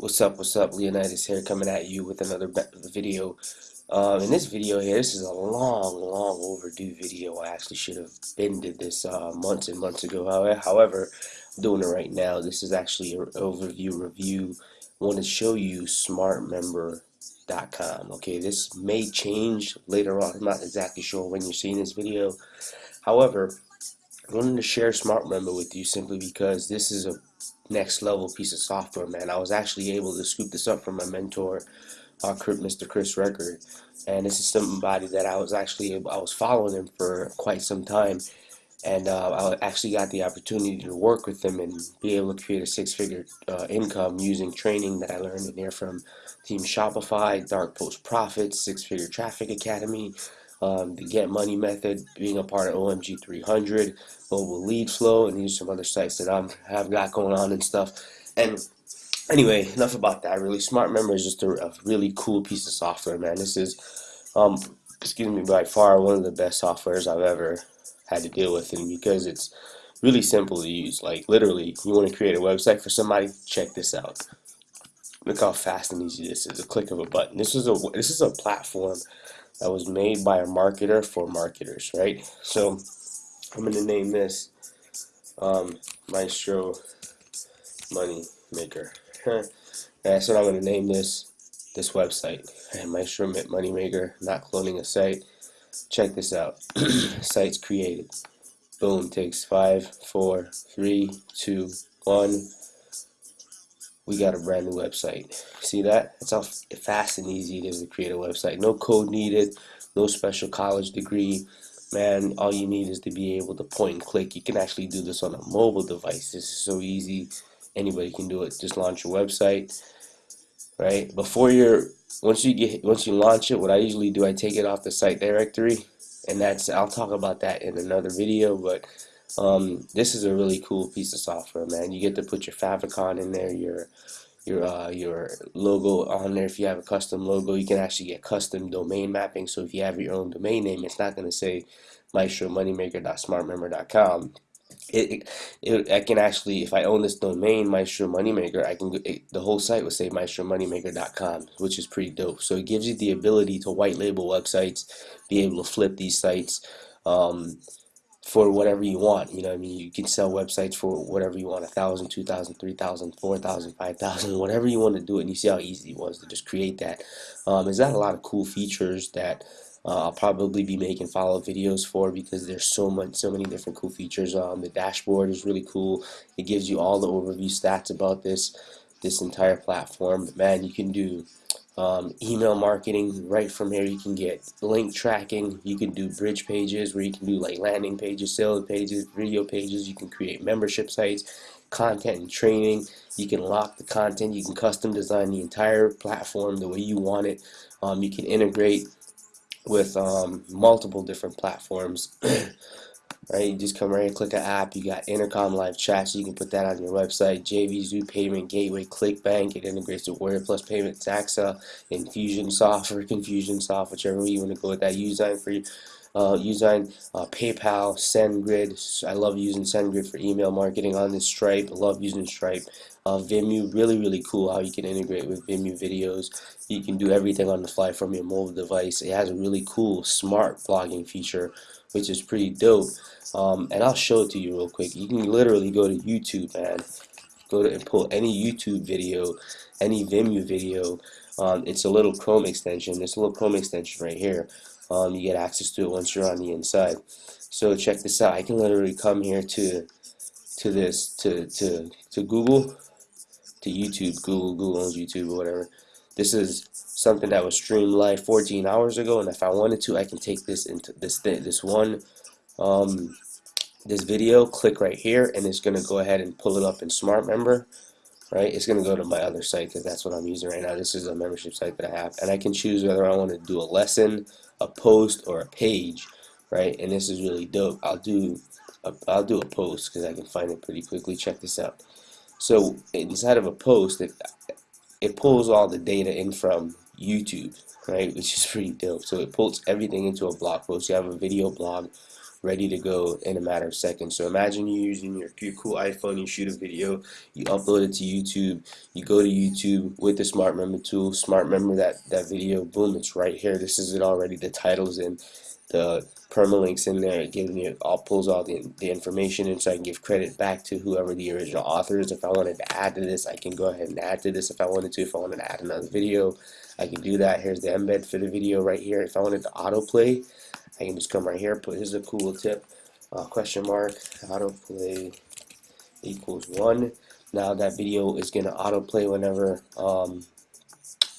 What's up, what's up, Leonidas here coming at you with another video. Um, in this video here, this is a long, long overdue video. I actually should have been did this uh, months and months ago. However, I'm doing it right now. This is actually an overview review. I want to show you smartmember.com. Okay, this may change later on. I'm not exactly sure when you're seeing this video. However, I wanted to share SmartMember with you simply because this is a next level piece of software, man. I was actually able to scoop this up from my mentor, uh, Mr. Chris Record, and this is somebody that I was actually I was following him for quite some time, and uh, I actually got the opportunity to work with him and be able to create a six-figure uh, income using training that I learned in there from Team Shopify, Dark Post Profits, Six Figure Traffic Academy, um, the Get Money method, being a part of OMG 300, Mobile Lead Flow, and these are some other sites that I have got going on and stuff. And anyway, enough about that. Really, SmartMember is just a, a really cool piece of software, man. This is, um, excuse me, by far one of the best softwares I've ever had to deal with, and because it's really simple to use. Like literally, you want to create a website for somebody, check this out. Look how fast and easy this is. A click of a button. This is a this is a platform that was made by a marketer for marketers, right? So I'm going to name this um, Maestro Money Maker. That's what I'm going to name this this website. Maestro Money Maker, not cloning a site. Check this out. Site's created. Boom, takes five, four, three, two, one we got a brand new website. See that? That's how fast and easy it is to create a website. No code needed, no special college degree. Man, all you need is to be able to point and click. You can actually do this on a mobile device. This is so easy. Anybody can do it. Just launch your website, right? Before you're once you get once you launch it, what I usually do, I take it off the site directory, and that's I'll talk about that in another video, but um, this is a really cool piece of software, man. You get to put your favicon in there, your your uh, your logo on there. If you have a custom logo, you can actually get custom domain mapping. So if you have your own domain name, it's not going to say maestromoneymaker.smartmember.com. It, it, it, I can actually, if I own this domain, Maestro Moneymaker, I can it, the whole site will say maestromoneymaker.com, which is pretty dope. So it gives you the ability to white label websites, be able to flip these sites. Um, for whatever you want. You know, I mean, you can sell websites for whatever you want, a thousand, two thousand, three thousand, four thousand, five thousand, whatever you want to do it. And you see how easy it was to just create that. Um, there's not a lot of cool features that uh, I'll probably be making follow-up videos for because there's so much, so many different cool features. Um, the dashboard is really cool. It gives you all the overview stats about this this entire platform. But man, you can do um, email marketing right from here you can get link tracking. You can do bridge pages where you can do like landing pages sales pages video pages. You can create membership sites content and training. You can lock the content. You can custom design the entire platform the way you want it. Um, you can integrate with um, multiple different platforms right? You just come right and click an app. You got Intercom live chat, so you can put that on your website. JVZoo Payment Gateway, ClickBank. It integrates with Warrior Plus Payment, Zaxaa, Infusionsoft or Confusionsoft, whichever way you want to go with that. Usign for you. Uh, Usign, uh, PayPal, SendGrid. I love using SendGrid for email marketing on this Stripe. I love using Stripe. Uh, Vimeo, really, really cool how you can integrate with Vimeo videos. You can do everything on the fly from your mobile device. It has a really cool smart blogging feature which is pretty dope. Um, and I'll show it to you real quick. You can literally go to YouTube, man. Go to and pull any YouTube video, any Vimeo video. Um, it's a little Chrome extension. It's a little Chrome extension right here. Um, you get access to it once you're on the inside. So check this out. I can literally come here to to this to to to Google to YouTube. Google Google owns YouTube or whatever. This is something that was streamed live 14 hours ago, and if I wanted to, I can take this into this this one um, this video, click right here, and it's gonna go ahead and pull it up in Smart Member, Right, it's gonna go to my other site because that's what I'm using right now. This is a membership site that I have, and I can choose whether I want to do a lesson, a post, or a page. Right, and this is really dope. I'll do a, I'll do a post because I can find it pretty quickly. Check this out. So inside of a post, it, it pulls all the data in from YouTube, right, which is pretty dope. So it pulls everything into a blog post. You have a video blog ready to go in a matter of seconds. So imagine you're using your, your cool iPhone, you shoot a video, you upload it to YouTube, you go to YouTube with the Smart Member tool, Smart Member that, that video, boom, it's right here. This is it already, the title's in, the permalinks in there, giving you all pulls all the, the information in so I can give credit back to whoever the original author is. If I wanted to add to this, I can go ahead and add to this if I wanted to. If I wanted to add another video, I can do that. Here's the embed for the video right here. If I wanted to autoplay, I can just come right here, put here's a cool tip, uh, question mark, autoplay equals one. Now that video is gonna autoplay whenever um,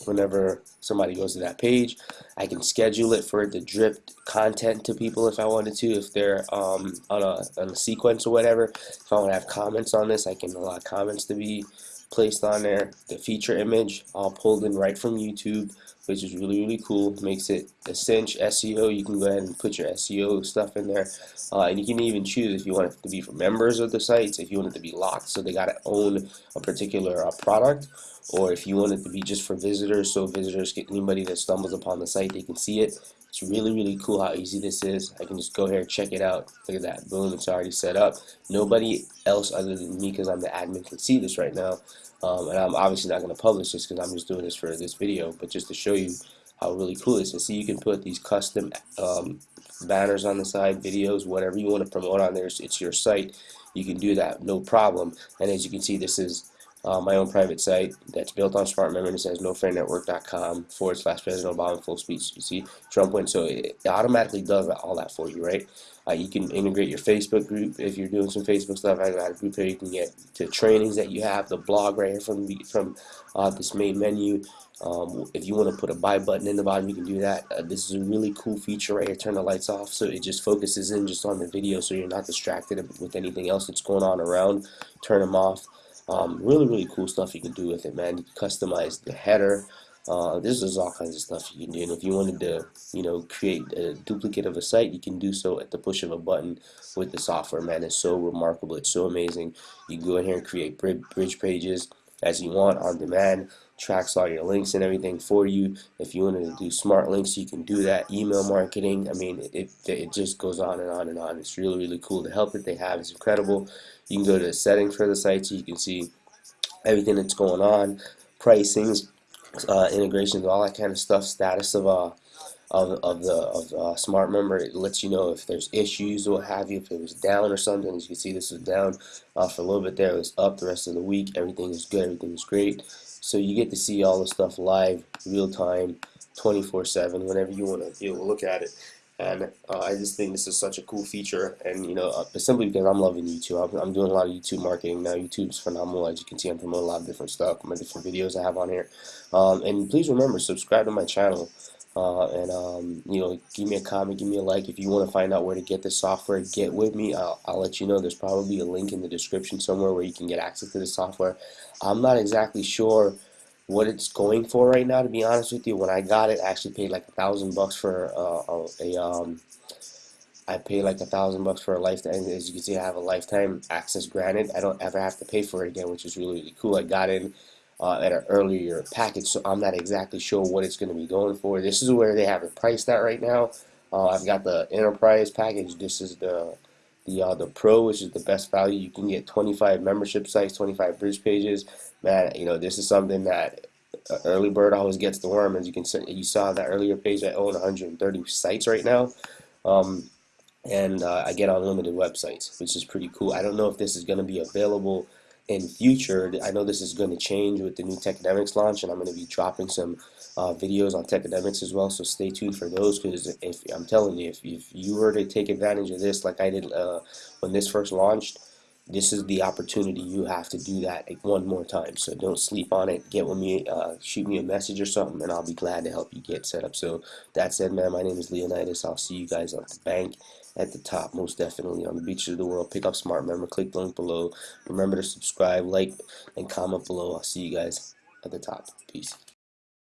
whenever somebody goes to that page. I can schedule it for it to drip content to people if I wanted to, if they're um, on, a, on a sequence or whatever. If I want to have comments on this, I can allow comments to be placed on there. The feature image all pulled in right from YouTube, which is really, really cool. Makes it a cinch SEO. You can go ahead and put your SEO stuff in there. Uh, and you can even choose if you want it to be for members of the sites, if you want it to be locked, so they got to own a particular uh, product, or if you want it to be just for visitors, so visitors, get anybody that stumbles upon the site, they can see it. It's really, really cool how easy this is. I can just go here and check it out. Look at that. Boom, it's already set up. Nobody else other than me, because I'm the admin, can see this right now. Um, and I'm obviously not going to publish this because I'm just doing this for this video, but just to show you how really cool it is. See, you can put these custom um, banners on the side, videos, whatever you want to promote on there. It's your site. You can do that, no problem. And as you can see, this is uh, my own private site that's built on Smart Member. It says nofriendnetwork.com forward slash President Obama full speech. You see, Trump went, so it automatically does all that for you, right? Uh, you can integrate your Facebook group if you're doing some Facebook stuff. I got a group here. You can get to trainings that you have, the blog right here from from uh, this main menu. Um, if you want to put a buy button in the bottom, you can do that. Uh, this is a really cool feature right here. Turn the lights off so it just focuses in just on the video so you're not distracted with anything else that's going on around. Turn them off. Um, really, really cool stuff you can do with it, man. You can customize the header. Uh, this is all kinds of stuff you can do. And if you wanted to, you know, create a duplicate of a site, you can do so at the push of a button with the software, man. It's so remarkable. It's so amazing. You can go in here and create bridge pages as you want on demand tracks all your links and everything for you. If you wanted to do smart links you can do that. Email marketing I mean it, it just goes on and on and on. It's really really cool. The help that they have is incredible. You can go to the settings for the site so you can see everything that's going on pricings uh, integrations all that kind of stuff status of uh, of, of the of uh, smart member it lets you know if there's issues or what have you. If it was down or something as you can see this was down uh, for a little bit there it was up the rest of the week everything is good everything is great. So you get to see all the stuff live real time 24 7 whenever you want to be able to look at it. And uh, I just think this is such a cool feature and you know uh, simply because I'm loving YouTube. I'm, I'm, doing a lot of YouTube marketing now. YouTube's phenomenal as you can see I'm promoting a lot of different stuff my different videos I have on here. Um, and please remember subscribe to my channel uh, and um, you know give me a comment give me a like. If you want to find out where to get the software get with me. I'll, I'll let you know. There's probably a link in the description somewhere where you can get access to the software. I'm not exactly sure what it's going for right now to be honest with you. When I got it I actually paid like a thousand bucks for uh, a um, I paid like a thousand bucks for a lifetime as you can see I have a lifetime access granted. I don't ever have to pay for it again which is really, really cool. I got in uh, at an earlier package so I'm not exactly sure what it's going to be going for this is where they have it priced at right now uh, I've got the enterprise package this is the the uh, the pro which is the best value you can get 25 membership sites 25 bridge pages man, you know, this is something that early bird always gets the worm. As you can see, you saw that earlier page, I own 130 sites right now. Um, and uh, I get unlimited websites, which is pretty cool. I don't know if this is going to be available in future. I know this is going to change with the new Technemics launch, and I'm going to be dropping some uh, videos on Technemics as well. So stay tuned for those, because if I'm telling you, if, if you were to take advantage of this, like I did uh, when this first launched, this is the opportunity you have to do that one more time. So don't sleep on it. Get with me uh, shoot me a message or something and I'll be glad to help you get set up. So that said man my name is Leonidas. I'll see you guys at the bank at the top most definitely on the beaches of the world. Pick up smart member. Click the link below. Remember to subscribe like and comment below. I'll see you guys at the top. Peace